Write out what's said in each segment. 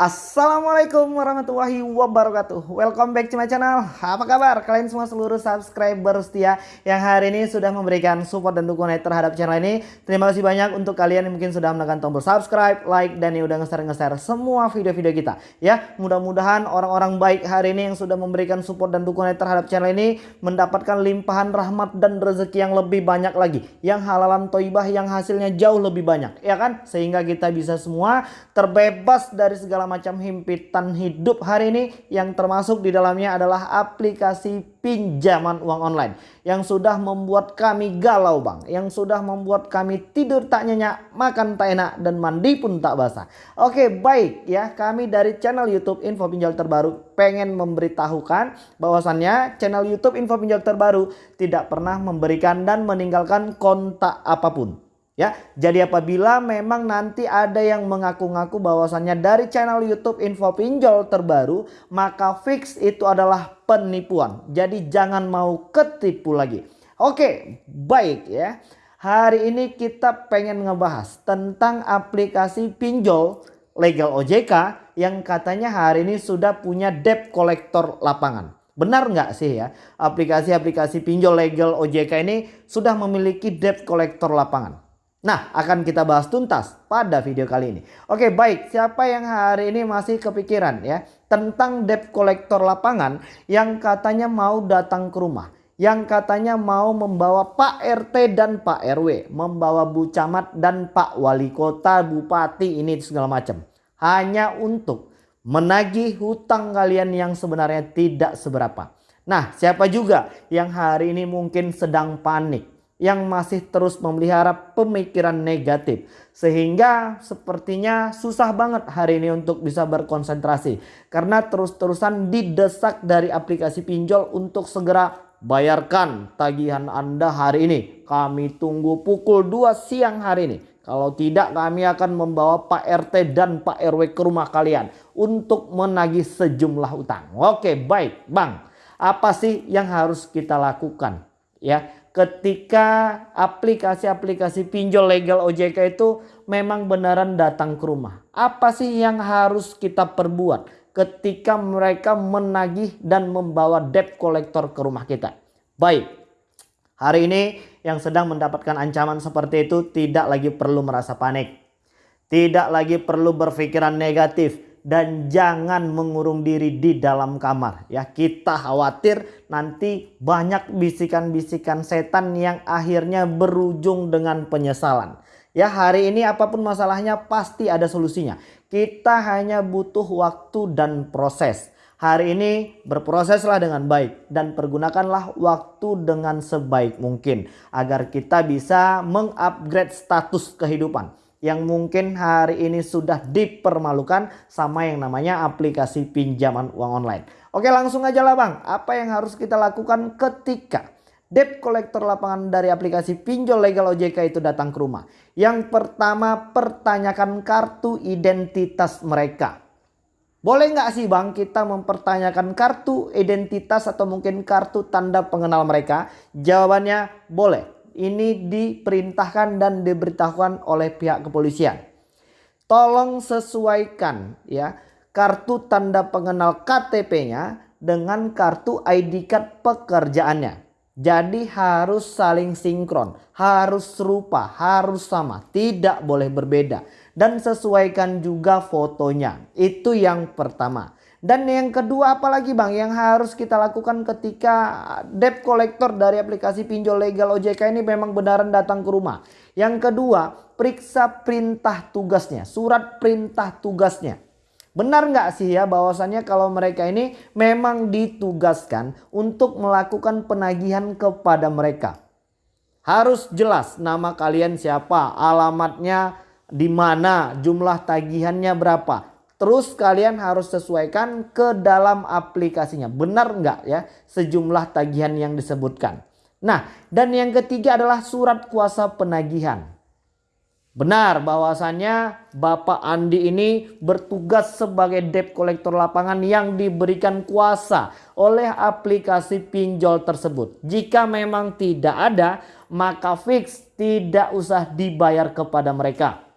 Assalamualaikum warahmatullahi wabarakatuh. Welcome back to my channel. Apa kabar? Kalian semua seluruh subscriber setia Yang hari ini sudah memberikan support dan dukungan terhadap channel ini. Terima kasih banyak untuk kalian yang mungkin sudah menekan tombol subscribe, like Dan yang udah nge-share-nge-share semua video-video kita. Ya mudah-mudahan orang-orang baik hari ini Yang sudah memberikan support dan dukungan terhadap channel ini Mendapatkan limpahan rahmat dan rezeki yang lebih banyak lagi. Yang halalan toibah yang hasilnya jauh lebih banyak. Ya kan? Sehingga kita bisa semua terbebas dari segala macam himpitan hidup hari ini. Yang termasuk di dalamnya adalah aplikasi pinjaman uang online yang sudah membuat kami galau bang. Yang sudah membuat kami tidur tak nyenyak makan tak enak dan mandi pun tak basah. Oke baik ya. Kami dari channel youtube info pinjol terbaru pengen memberitahukan bahwasannya channel youtube info pinjol terbaru tidak pernah memberikan dan meninggalkan kontak apa pun Ya, jadi apabila memang nanti ada yang mengaku-ngaku bahwasannya dari channel YouTube info pinjol terbaru, maka fix itu adalah penipuan. Jadi jangan mau ketipu lagi. Oke, baik ya. Hari ini kita pengen ngebahas tentang aplikasi pinjol legal OJK yang katanya hari ini sudah punya debt collector lapangan. Benar nggak sih ya aplikasi-aplikasi pinjol legal OJK ini sudah memiliki debt collector lapangan? Nah, akan kita bahas tuntas pada video kali ini. Oke, baik. Siapa yang hari ini masih kepikiran ya tentang debt collector lapangan yang katanya mau datang ke rumah, yang katanya mau membawa Pak RT dan Pak RW, membawa Bu Camat dan Pak Wali Kota, Bupati ini segala macam. Hanya untuk menagih hutang kalian yang sebenarnya tidak seberapa. Nah, siapa juga yang hari ini mungkin sedang panik yang masih terus memelihara pemikiran negatif. Sehingga sepertinya susah banget hari ini untuk bisa berkonsentrasi. Karena terus-terusan didesak dari aplikasi pinjol untuk segera bayarkan tagihan Anda hari ini. Kami tunggu pukul 2 siang hari ini. Kalau tidak kami akan membawa Pak RT dan Pak RW ke rumah kalian untuk menagih sejumlah utang. Oke baik Bang. Apa sih yang harus kita lakukan? Ya ketika aplikasi-aplikasi pinjol legal OJK itu memang benaran datang ke rumah. Apa sih yang harus kita perbuat ketika mereka menagih dan membawa debt collector ke rumah kita? Baik, hari ini yang sedang mendapatkan ancaman seperti itu tidak lagi perlu merasa panik. Tidak lagi perlu berpikiran negatif dan jangan mengurung diri di dalam kamar. Ya kita khawatir nanti banyak bisikan-bisikan setan yang akhirnya berujung dengan penyesalan. Ya hari ini apa pun masalahnya pasti ada solusinya. Kita hanya butuh waktu dan proses. Hari ini berproseslah dengan baik dan pergunakanlah waktu dengan sebaik mungkin agar kita bisa mengupgrade status kehidupan yang mungkin hari ini sudah dipermalukan sama yang namanya aplikasi pinjaman uang online. Oke langsung aja lah bang, apa yang harus kita lakukan ketika debt collector lapangan dari aplikasi pinjol legal OJK itu datang ke rumah. Yang pertama pertanyakan kartu identitas mereka. Boleh nggak sih bang kita mempertanyakan kartu identitas atau mungkin kartu tanda pengenal mereka? Jawabannya boleh ini diperintahkan dan diberitahukan oleh pihak kepolisian. Tolong sesuaikan ya kartu tanda pengenal KTP-nya dengan kartu ID card pekerjaannya. Jadi harus saling sinkron, harus serupa, harus sama, tidak boleh berbeda. Dan sesuaikan juga fotonya, itu yang pertama. Dan yang kedua apalagi bang yang harus kita lakukan ketika debt collector dari aplikasi pinjol legal OJK ini memang benaran datang ke rumah. Yang kedua periksa perintah tugasnya, surat perintah tugasnya. Benar nggak sih ya bahwasannya kalau mereka ini memang ditugaskan untuk melakukan penagihan kepada mereka. Harus jelas nama kalian siapa, alamatnya di mana, jumlah tagihannya berapa. Terus kalian harus sesuaikan ke dalam aplikasinya. Benar nggak ya sejumlah tagihan yang disebutkan. Nah dan yang ketiga adalah surat kuasa penagihan. Benar bahwasannya Bapak Andi ini bertugas sebagai debt kolektor lapangan yang diberikan kuasa oleh aplikasi pinjol tersebut. Jika memang tidak ada maka fix tidak usah dibayar kepada mereka.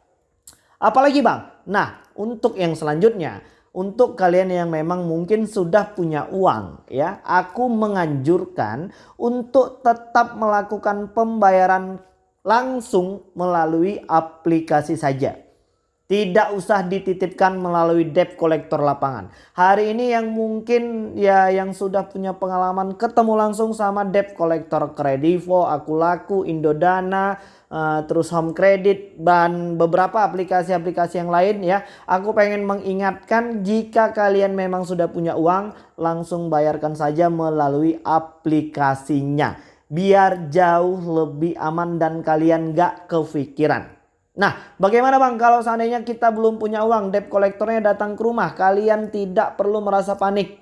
Apalagi bang? Nah untuk yang selanjutnya untuk kalian yang memang mungkin sudah punya uang ya, aku menganjurkan untuk tetap melakukan pembayaran langsung melalui aplikasi saja. Tidak usah dititipkan melalui debt collector lapangan. Hari ini yang mungkin ya yang sudah punya pengalaman ketemu langsung sama debt collector Kredivo, Akulaku, Indodana, uh, terus Home Credit dan beberapa aplikasi-aplikasi yang lain ya. Aku pengen mengingatkan jika kalian memang sudah punya uang langsung bayarkan saja melalui aplikasinya. Biar jauh lebih aman dan kalian gak kepikiran. Nah, bagaimana Bang kalau seandainya kita belum punya uang, debt kolektornya datang ke rumah, kalian tidak perlu merasa panik.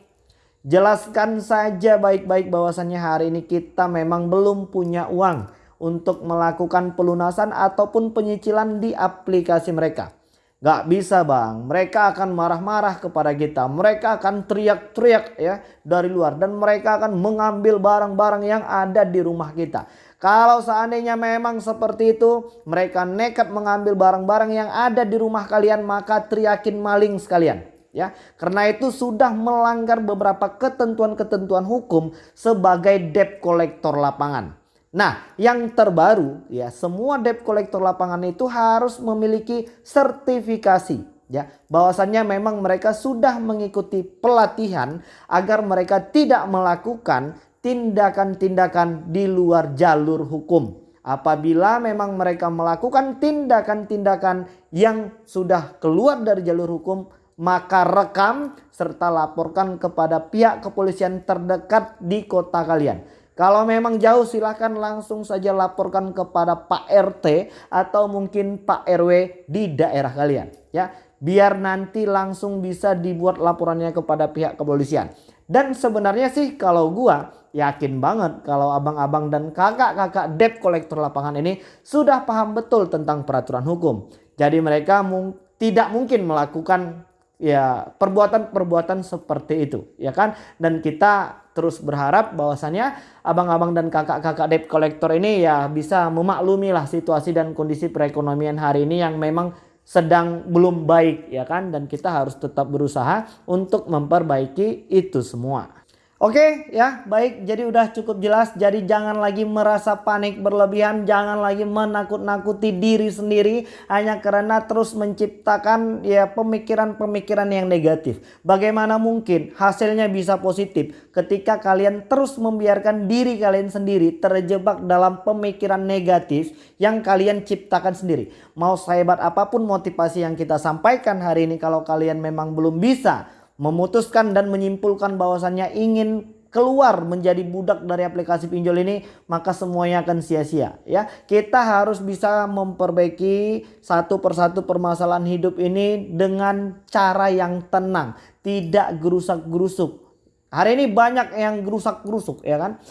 Jelaskan saja baik-baik bahwasannya hari ini kita memang belum punya uang untuk melakukan pelunasan ataupun penyicilan di aplikasi mereka. Gak bisa bang, mereka akan marah-marah kepada kita. Mereka akan teriak-teriak ya dari luar. Dan mereka akan mengambil barang-barang yang ada di rumah kita. Kalau seandainya memang seperti itu, mereka nekat mengambil barang-barang yang ada di rumah kalian, maka teriakin maling sekalian. Ya, karena itu sudah melanggar beberapa ketentuan-ketentuan hukum sebagai debt collector lapangan. Nah, yang terbaru ya, semua debt collector lapangan itu harus memiliki sertifikasi ya, bahwasannya memang mereka sudah mengikuti pelatihan agar mereka tidak melakukan tindakan-tindakan di luar jalur hukum. Apabila memang mereka melakukan tindakan-tindakan yang sudah keluar dari jalur hukum, maka rekam serta laporkan kepada pihak kepolisian terdekat di kota kalian. Kalau memang jauh silahkan langsung saja laporkan kepada Pak RT atau mungkin Pak RW di daerah kalian. ya Biar nanti langsung bisa dibuat laporannya kepada pihak kepolisian. Dan sebenarnya sih kalau gua yakin banget kalau abang-abang dan kakak-kakak debt kolektor lapangan ini sudah paham betul tentang peraturan hukum. Jadi mereka mung tidak mungkin melakukan ya perbuatan-perbuatan seperti itu ya kan dan kita terus berharap bahwasannya abang-abang dan kakak-kakak debt kolektor ini ya bisa memaklumi lah situasi dan kondisi perekonomian hari ini yang memang sedang belum baik ya kan dan kita harus tetap berusaha untuk memperbaiki itu semua. Oke ya baik jadi udah cukup jelas jadi jangan lagi merasa panik berlebihan jangan lagi menakut-nakuti diri sendiri hanya karena terus menciptakan ya pemikiran-pemikiran yang negatif. Bagaimana mungkin hasilnya bisa positif ketika kalian terus membiarkan diri kalian sendiri terjebak dalam pemikiran negatif yang kalian ciptakan sendiri. Mau sehebat apa pun motivasi yang kita sampaikan hari ini kalau kalian memang belum bisa memutuskan dan menyimpulkan bahwasannya ingin keluar menjadi budak dari aplikasi pinjol ini maka semuanya akan sia-sia ya. Kita harus bisa memperbaiki satu persatu permasalahan hidup ini dengan cara yang tenang tidak gerusak-gerusuk. Hari ini banyak yang gerusak-gerusuk ya kan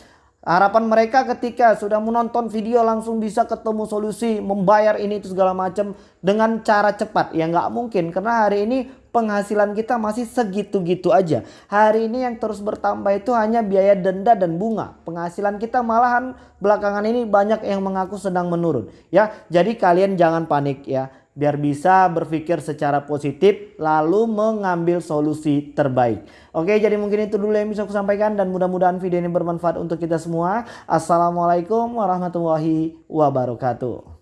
Harapan mereka ketika sudah menonton video langsung bisa ketemu solusi membayar ini itu segala macam dengan cara cepat. Ya nggak mungkin karena hari ini penghasilan kita masih segitu-gitu aja. Hari ini yang terus bertambah itu hanya biaya denda dan bunga. Penghasilan kita malahan belakangan ini banyak yang mengaku sedang menurun. Ya, jadi kalian jangan panik ya biar bisa berpikir secara positif lalu mengambil solusi terbaik. Oke jadi mungkin itu dulu yang bisa aku sampaikan dan mudah-mudahan video ini bermanfaat untuk kita semua. Assalamualaikum warahmatullahi wabarakatuh.